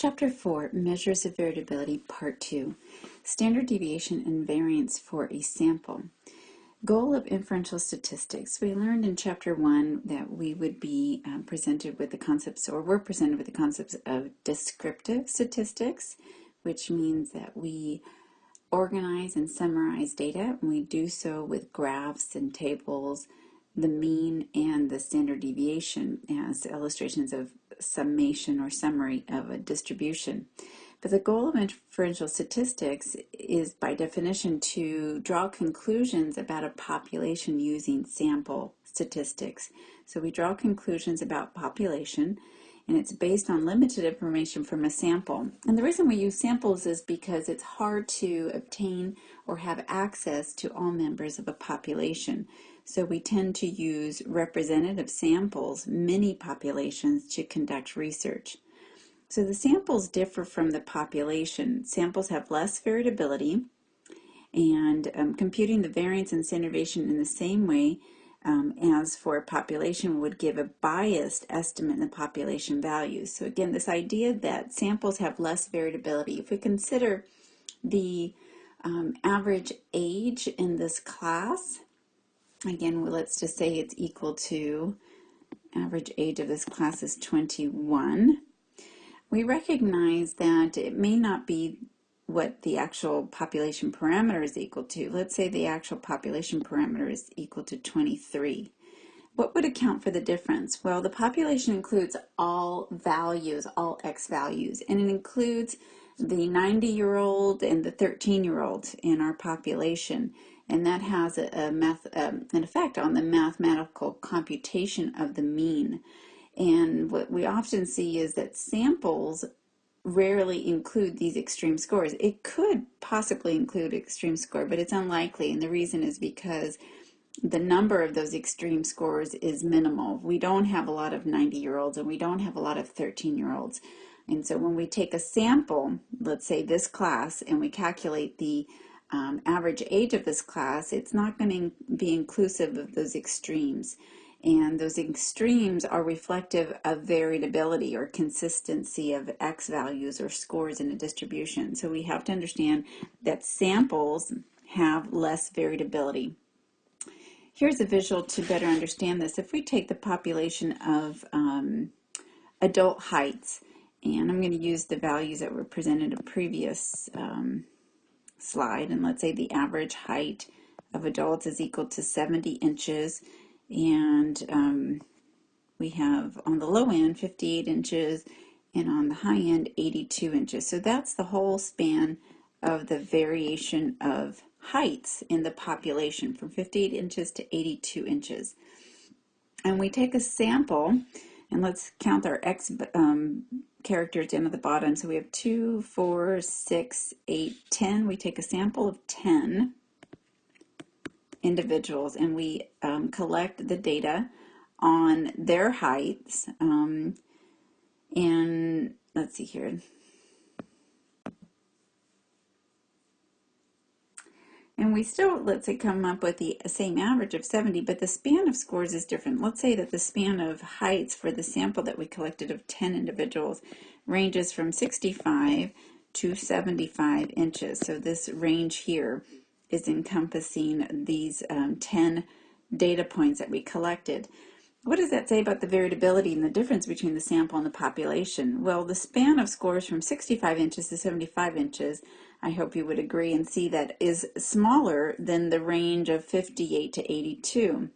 Chapter 4, Measures of Variability, Part 2, Standard Deviation and Variance for a Sample. Goal of inferential statistics. We learned in Chapter 1 that we would be um, presented with the concepts, or we're presented with the concepts of descriptive statistics, which means that we organize and summarize data, and we do so with graphs and tables, the mean and the standard deviation as illustrations of summation or summary of a distribution. But the goal of inferential statistics is by definition to draw conclusions about a population using sample statistics. So we draw conclusions about population and it's based on limited information from a sample. And the reason we use samples is because it's hard to obtain or have access to all members of a population. So we tend to use representative samples, many populations, to conduct research. So the samples differ from the population. Samples have less variability, and um, computing the variance and standard deviation in the same way um, as for a population would give a biased estimate in the population values. So again, this idea that samples have less variability. If we consider the um, average age in this class, Again, let's just say it's equal to average age of this class is 21. We recognize that it may not be what the actual population parameter is equal to. Let's say the actual population parameter is equal to 23. What would account for the difference? Well, the population includes all values, all x values, and it includes the 90-year-old and the 13-year-old in our population and that has a, a math, um, an effect on the mathematical computation of the mean. And what we often see is that samples rarely include these extreme scores. It could possibly include extreme score, but it's unlikely. And the reason is because the number of those extreme scores is minimal. We don't have a lot of 90 year olds and we don't have a lot of 13 year olds. And so when we take a sample, let's say this class, and we calculate the um, average age of this class, it's not going to be inclusive of those extremes. And those extremes are reflective of variability or consistency of X values or scores in a distribution. So we have to understand that samples have less variability. Here's a visual to better understand this. If we take the population of um, adult heights, and I'm going to use the values that were presented in previous um, slide and let's say the average height of adults is equal to 70 inches and um, we have on the low end 58 inches and on the high end 82 inches. So that's the whole span of the variation of heights in the population from 58 inches to 82 inches. And we take a sample and let's count our X um, characters down at the bottom. So we have 2, 4, 6, 8, 10. We take a sample of 10 individuals and we um, collect the data on their heights. Um, and let's see here. And we still, let's say, come up with the same average of 70, but the span of scores is different. Let's say that the span of heights for the sample that we collected of 10 individuals ranges from 65 to 75 inches. So this range here is encompassing these um, 10 data points that we collected. What does that say about the variability and the difference between the sample and the population? Well, the span of scores from 65 inches to 75 inches I hope you would agree and see that is smaller than the range of 58 to 82.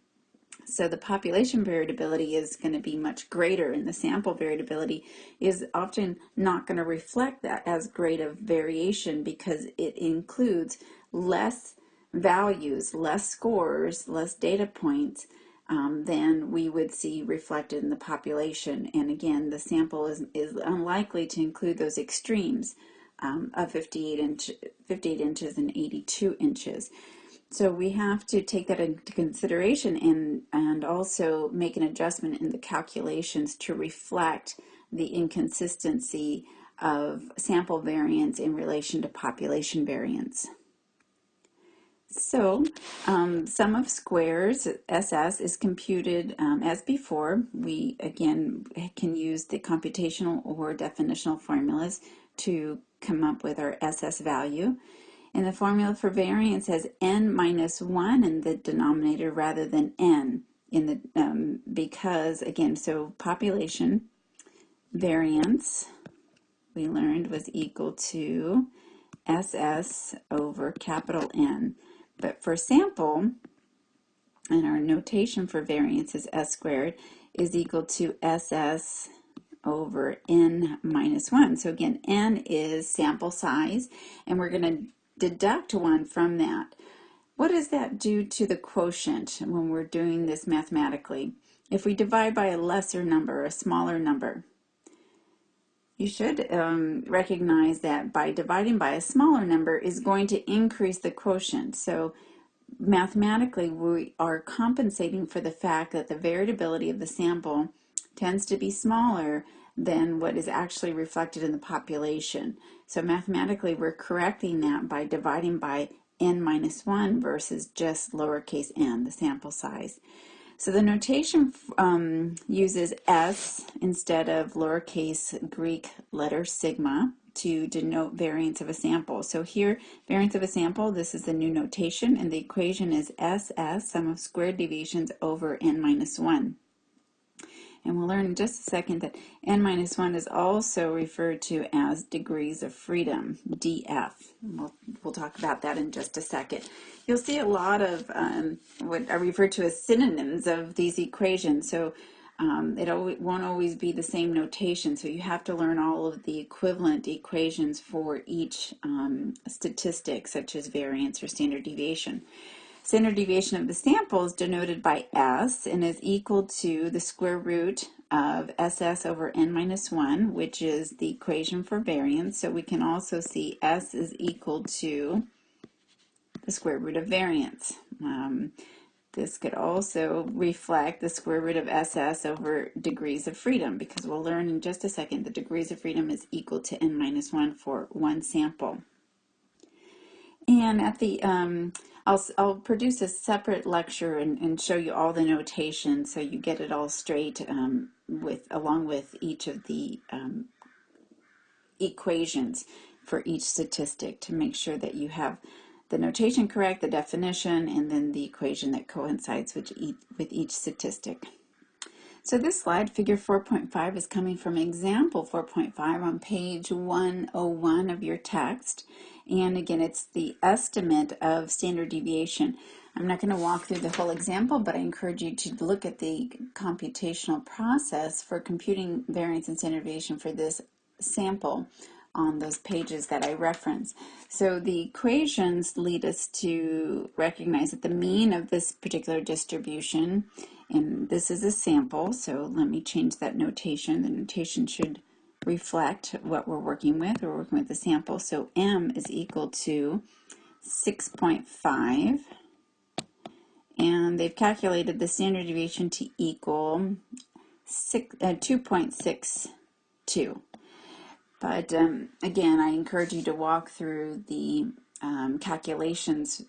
So the population variability is going to be much greater and the sample variability is often not going to reflect that as great of variation because it includes less values, less scores, less data points um, than we would see reflected in the population. And again, the sample is, is unlikely to include those extremes um, of 58, inch, 58 inches and 82 inches. So we have to take that into consideration and, and also make an adjustment in the calculations to reflect the inconsistency of sample variance in relation to population variance. So, um, sum of squares, SS, is computed um, as before. We, again, can use the computational or definitional formulas to come up with our SS value. And the formula for variance has n minus 1 in the denominator rather than n in the um, because, again, so population variance we learned was equal to SS over capital N. But for sample, and our notation for variance is S squared, is equal to SS over N minus 1. So again, N is sample size, and we're going to deduct 1 from that. What does that do to the quotient when we're doing this mathematically? If we divide by a lesser number, a smaller number, you should um, recognize that by dividing by a smaller number is going to increase the quotient. So mathematically, we are compensating for the fact that the variability of the sample tends to be smaller than what is actually reflected in the population. So mathematically, we're correcting that by dividing by n minus 1 versus just lowercase n, the sample size. So the notation um, uses S instead of lowercase Greek letter sigma to denote variance of a sample. So here, variance of a sample, this is the new notation, and the equation is SS, sum of squared deviations over n minus 1. And we'll learn in just a second that n minus 1 is also referred to as degrees of freedom, DF. We'll, we'll talk about that in just a second. You'll see a lot of um, what are referred to as synonyms of these equations. So um, it won't always be the same notation, so you have to learn all of the equivalent equations for each um, statistic, such as variance or standard deviation. Standard deviation of the sample is denoted by S and is equal to the square root of SS over n minus 1, which is the equation for variance. So we can also see S is equal to the square root of variance. Um, this could also reflect the square root of SS over degrees of freedom because we'll learn in just a second that degrees of freedom is equal to n minus 1 for one sample. And at the um, I'll, I'll produce a separate lecture and, and show you all the notation so you get it all straight um, with along with each of the um, equations for each statistic to make sure that you have the notation correct, the definition, and then the equation that coincides with each, with each statistic. So this slide, figure 4.5, is coming from example 4.5 on page 101 of your text. And again, it's the estimate of standard deviation. I'm not going to walk through the whole example, but I encourage you to look at the computational process for computing variance and standard deviation for this sample on those pages that I reference. So the equations lead us to recognize that the mean of this particular distribution, and this is a sample, so let me change that notation. The notation should reflect what we're working with. We're working with the sample. So M is equal to 6.5. And they've calculated the standard deviation to equal uh, 2.62. But um, again, I encourage you to walk through the um, calculations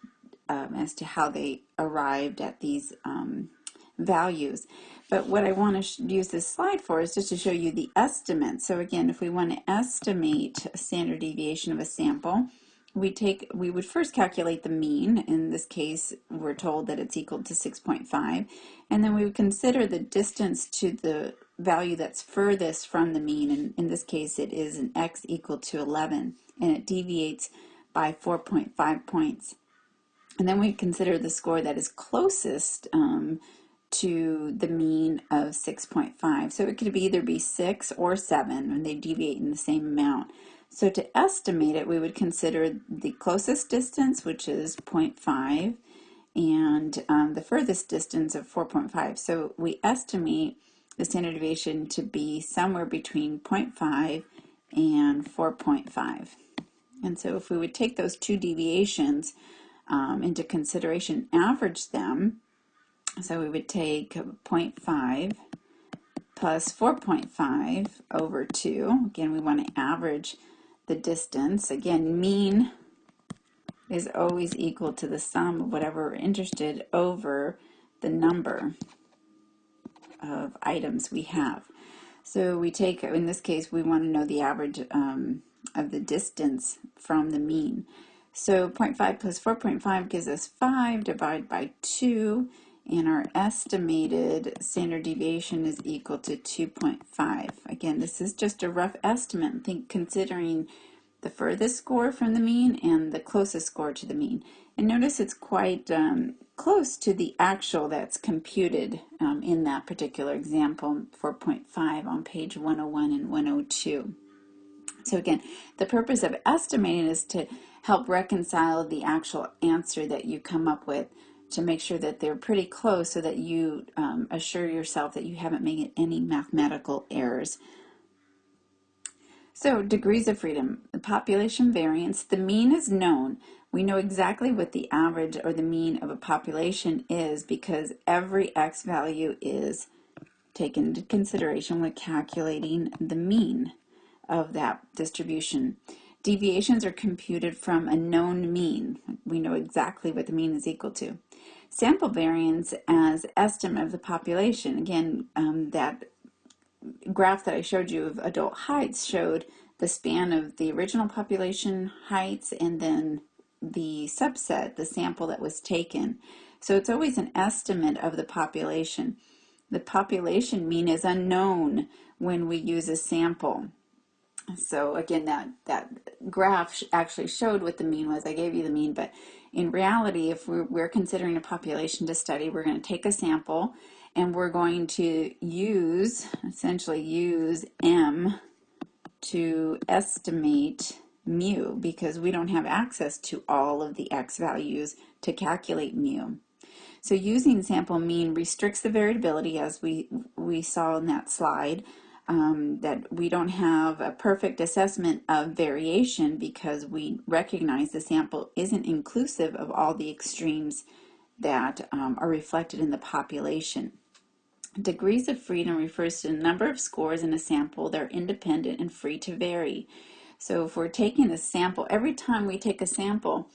um, as to how they arrived at these um, values. But what I want to use this slide for is just to show you the estimate. So again, if we want to estimate a standard deviation of a sample, we take we would first calculate the mean. In this case, we're told that it's equal to 6.5. And then we would consider the distance to the value that's furthest from the mean. And in this case, it is an x equal to 11. And it deviates by 4.5 points. And then we consider the score that is closest um, to the mean of 6.5. So it could either be 6 or 7 and they deviate in the same amount. So to estimate it, we would consider the closest distance, which is 0.5, and um, the furthest distance of 4.5. So we estimate the standard deviation to be somewhere between 0.5 and 4.5. And so if we would take those two deviations um, into consideration, average them, so we would take 0.5 plus 4.5 over 2. Again, we want to average the distance. Again, mean is always equal to the sum of whatever we're interested over the number of items we have. So we take, in this case, we want to know the average um, of the distance from the mean. So 0.5 plus 4.5 gives us 5 divided by 2 and our estimated standard deviation is equal to 2.5. Again, this is just a rough estimate, think considering the furthest score from the mean and the closest score to the mean. And notice it's quite um, close to the actual that's computed um, in that particular example, 4.5 on page 101 and 102. So again, the purpose of estimating is to help reconcile the actual answer that you come up with to make sure that they're pretty close so that you um, assure yourself that you haven't made any mathematical errors. So degrees of freedom, the population variance, the mean is known. We know exactly what the average or the mean of a population is because every x value is taken into consideration when calculating the mean of that distribution. Deviations are computed from a known mean. We know exactly what the mean is equal to. Sample variance as estimate of the population. Again, um, that graph that I showed you of adult heights showed the span of the original population heights and then the subset, the sample that was taken. So it's always an estimate of the population. The population mean is unknown when we use a sample. So again, that, that graph actually showed what the mean was. I gave you the mean, but in reality, if we're, considering a population to study, we're going to take a sample and we're going to use, essentially use M to estimate mu because we don't have access to all of the x values to calculate mu. So using sample mean restricts the variability as we, we saw in that slide um, that we don't have a perfect assessment of variation because we recognize the sample isn't inclusive of all the extremes that um, are reflected in the population. Degrees of freedom refers to the number of scores in a sample that are independent and free to vary. So if we're taking a sample, every time we take a sample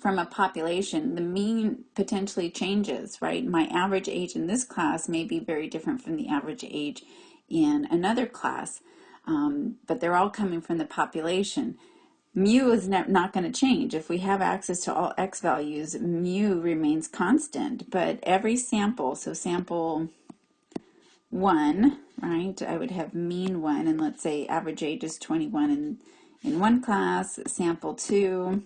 from a population, the mean potentially changes, right? My average age in this class may be very different from the average age in another class, um, but they're all coming from the population. Mu is not going to change. If we have access to all x values, mu remains constant, but every sample, so sample one, right, I would have mean one, and let's say average age is 21 in, in one class, sample two,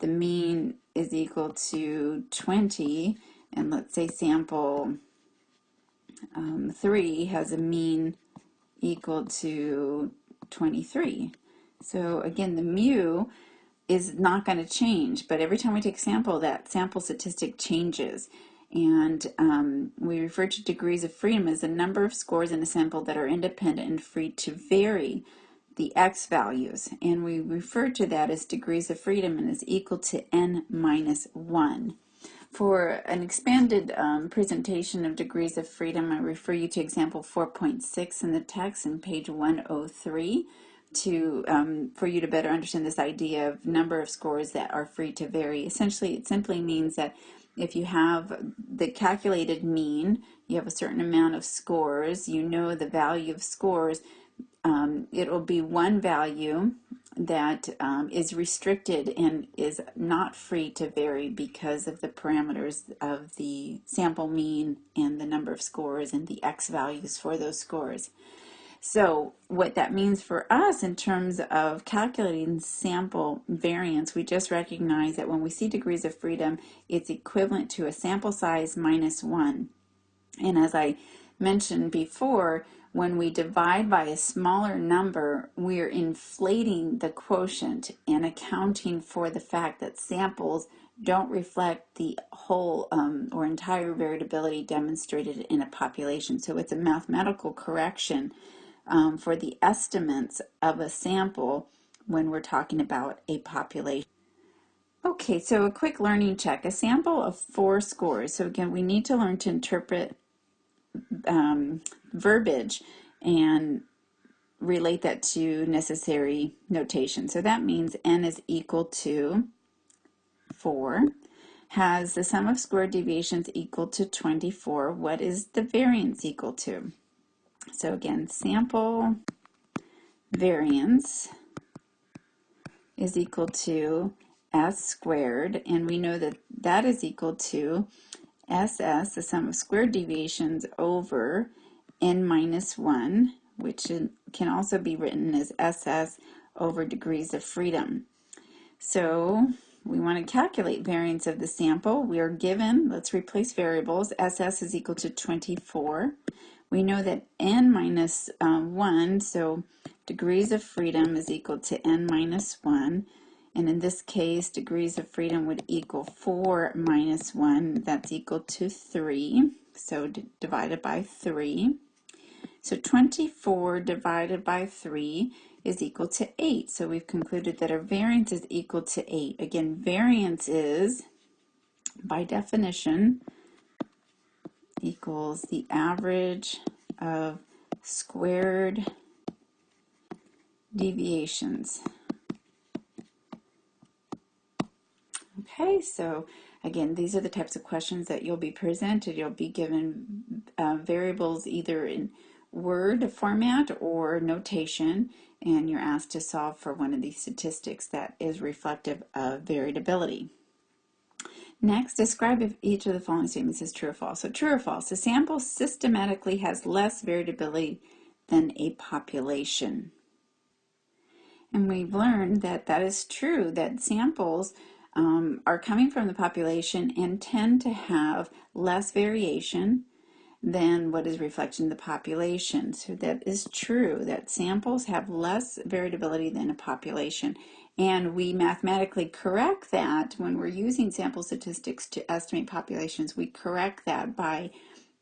the mean is equal to 20, and let's say sample um, 3 has a mean equal to 23. So again, the mu is not going to change, but every time we take a sample, that sample statistic changes. And um, we refer to degrees of freedom as the number of scores in a sample that are independent and free to vary the x values. And we refer to that as degrees of freedom and is equal to n minus 1. For an expanded um, presentation of degrees of freedom, I refer you to example 4.6 in the text in page 103 to um, for you to better understand this idea of number of scores that are free to vary. Essentially, it simply means that if you have the calculated mean, you have a certain amount of scores, you know the value of scores, um, it will be one value that um, is restricted and is not free to vary because of the parameters of the sample mean and the number of scores and the x values for those scores. So what that means for us in terms of calculating sample variance, we just recognize that when we see degrees of freedom, it's equivalent to a sample size minus one. And as I mentioned before, when we divide by a smaller number, we're inflating the quotient and accounting for the fact that samples don't reflect the whole um, or entire variability demonstrated in a population. So it's a mathematical correction um, for the estimates of a sample when we're talking about a population. Okay, so a quick learning check. A sample of four scores. So again, we need to learn to interpret um, verbiage and relate that to necessary notation. So that means n is equal to 4 has the sum of squared deviations equal to 24. What is the variance equal to? So again, sample variance is equal to s squared, and we know that that is equal to ss, the sum of squared deviations, over n minus 1, which can also be written as ss over degrees of freedom. So we want to calculate variance of the sample. We are given, let's replace variables, ss is equal to 24. We know that n minus, uh, 1, so degrees of freedom is equal to n minus 1. And in this case, degrees of freedom would equal 4 minus 1. That's equal to 3. So divided by 3. So 24 divided by 3 is equal to 8. So we've concluded that our variance is equal to 8. Again, variance is, by definition, equals the average of squared deviations. Okay, so again, these are the types of questions that you'll be presented. You'll be given uh, variables either in word format or notation, and you're asked to solve for one of these statistics that is reflective of variability. Next, describe if each of the following statements is true or false. So true or false, a sample systematically has less variability than a population. And we've learned that that is true, that samples um, are coming from the population and tend to have less variation than what is reflected in the population. So that is true, that samples have less variability than a population. And we mathematically correct that when we're using sample statistics to estimate populations, we correct that by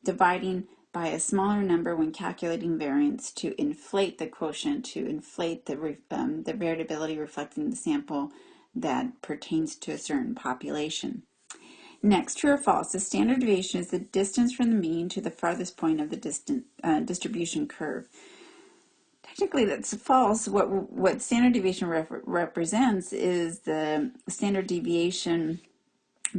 dividing by a smaller number when calculating variance to inflate the quotient, to inflate the, um, the variability reflecting the sample that pertains to a certain population. Next, true or false, the standard deviation is the distance from the mean to the farthest point of the distant, uh, distribution curve. Technically, that's false. What, what standard deviation rep represents is the standard deviation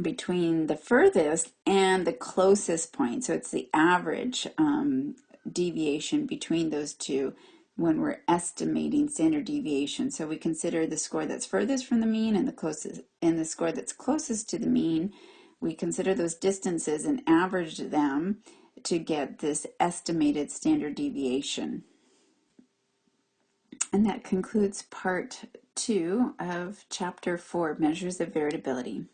between the furthest and the closest point. So it's the average um, deviation between those two when we're estimating standard deviation. So we consider the score that's furthest from the mean and the closest and the score that's closest to the mean. We consider those distances and average them to get this estimated standard deviation. And that concludes part two of chapter four, Measures of Variability.